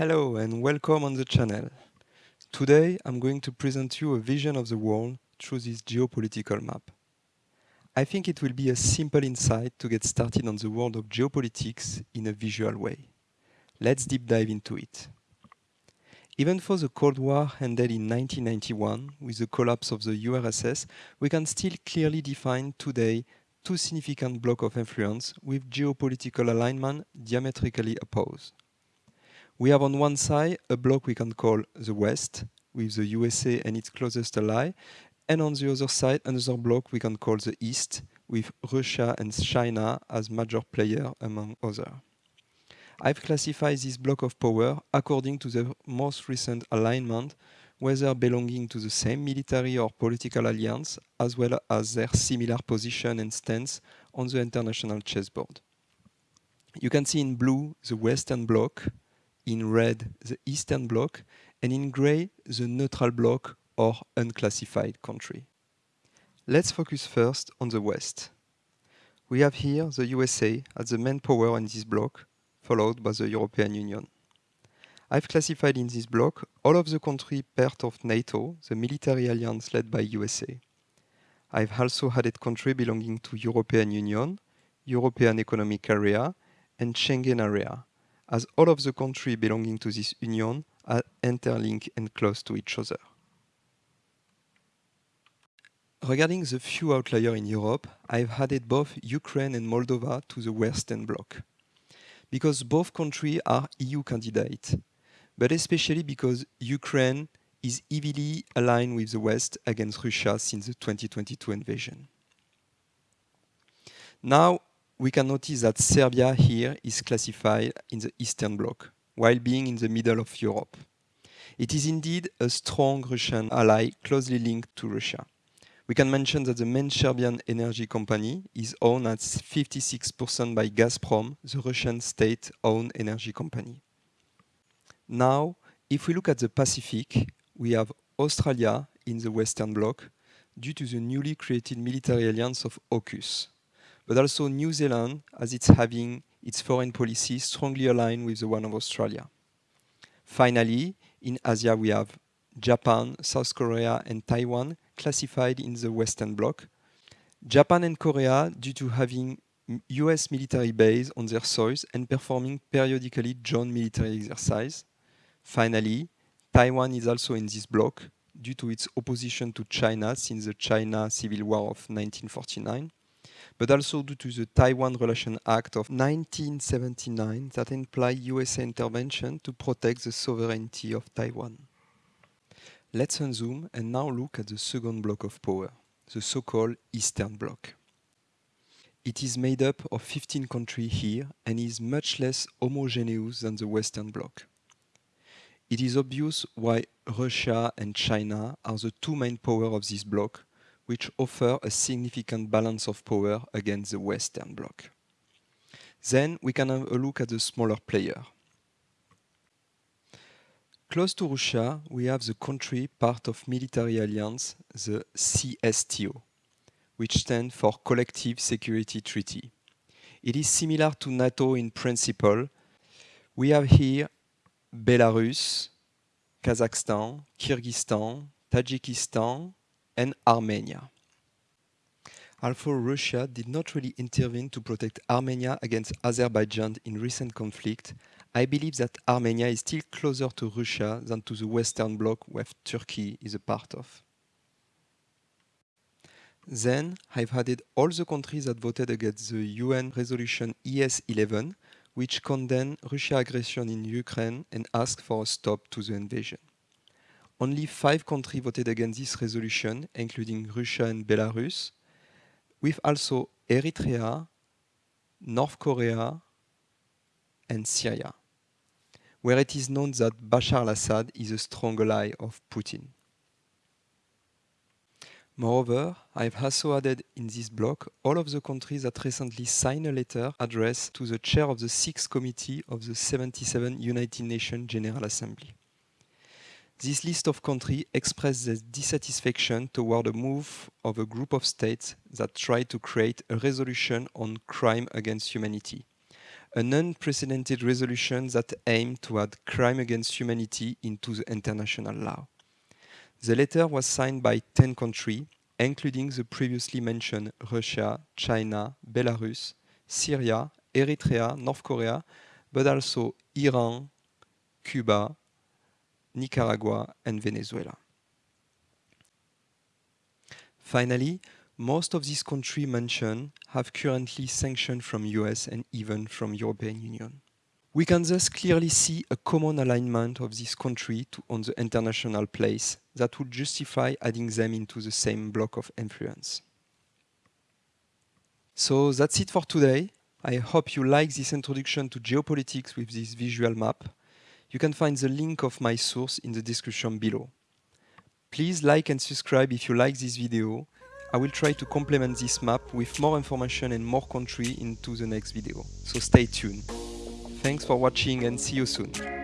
Hello and welcome on the channel. Today I'm going to present you a vision of the world through this geopolitical map. I think it will be a simple insight to get started on the world of geopolitics in a visual way. Let's deep dive into it. Even though the Cold War ended in 1991 with the collapse of the URSS, we can still clearly define today two significant blocks of influence with geopolitical alignment diametrically opposed. We have on one side a bloc we can call the West, with the USA and its closest ally, and on the other side another bloc we can call the East, with Russia and China as major players among others. I've classified this block of power according to the most recent alignment, whether belonging to the same military or political alliance, as well as their similar position and stance on the international chessboard. You can see in blue the Western Bloc, in red the Eastern Bloc, and in grey the neutral bloc or unclassified country. Let's focus first on the West. We have here the USA as the main power in this bloc, followed by the European Union. I've classified in this bloc all of the countries part of NATO, the military alliance led by USA. I've also added countries belonging to European Union, European Economic Area, and Schengen Area, as all of the countries belonging to this union are interlinked and close to each other. Regarding the few outliers in Europe, I've added both Ukraine and Moldova to the Western Bloc. Because both countries are EU candidates, but especially because Ukraine is heavily aligned with the West against Russia since the 2022 invasion. Now, we can notice that Serbia here is classified in the Eastern Bloc, while being in the middle of Europe. It is indeed a strong Russian ally closely linked to Russia. We can mention that the main Serbian energy company is owned at 56% by Gazprom, the Russian state-owned energy company. Now, if we look at the Pacific, we have Australia in the Western Bloc due to the newly created military alliance of AUKUS but also New Zealand as it's having its foreign policy strongly aligned with the one of Australia. Finally, in Asia we have Japan, South Korea and Taiwan classified in the Western Bloc. Japan and Korea due to having US military base on their soils and performing periodically joint military exercise. Finally, Taiwan is also in this bloc due to its opposition to China since the China Civil War of 1949 but also due to the Taiwan Relation Act of 1979 that implied USA intervention to protect the sovereignty of Taiwan. Let's unzoom and now look at the second block of power, the so-called Eastern Bloc. It is made up of 15 countries here and is much less homogeneous than the Western Bloc. It is obvious why Russia and China are the two main powers of this bloc, which offer a significant balance of power against the Western Bloc. Then we can have a look at the smaller player. Close to Russia, we have the country part of military alliance, the CSTO, which stands for Collective Security Treaty. It is similar to NATO in principle. We have here Belarus, Kazakhstan, Kyrgyzstan, Tajikistan, and Armenia. Although Russia did not really intervene to protect Armenia against Azerbaijan in recent conflict, I believe that Armenia is still closer to Russia than to the Western Bloc where Turkey is a part of. Then I've added all the countries that voted against the UN resolution ES-11, which condemned Russia's aggression in Ukraine and asked for a stop to the invasion. Only five countries voted against this resolution, including Russia and Belarus, with also Eritrea, North Korea, and Syria, where it is known that Bashar al-Assad is a strong ally of Putin. Moreover, I've also added in this block all of the countries that recently signed a letter addressed to the chair of the Sixth Committee of the 77 United Nations General Assembly. This list of countries express their dissatisfaction toward a move of a group of states that tried to create a resolution on crime against humanity, an unprecedented resolution that aimed to add crime against humanity into the international law. The letter was signed by 10 countries, including the previously mentioned Russia, China, Belarus, Syria, Eritrea, North Korea, but also Iran, Cuba, Nicaragua, and Venezuela. Finally, most of these countries mentioned have currently sanctions from US and even from European Union. We can thus clearly see a common alignment of this country to, on the international place that would justify adding them into the same block of influence. So that's it for today. I hope you like this introduction to geopolitics with this visual map. You can find the link of my source in the description below. Please like and subscribe if you like this video. I will try to complement this map with more information and more country into the next video. So stay tuned. Thanks for watching and see you soon.